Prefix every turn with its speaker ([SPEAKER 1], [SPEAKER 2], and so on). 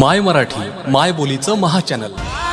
[SPEAKER 1] माय मराठी माय बोलीचं महाचॅनल
[SPEAKER 2] चॅनल.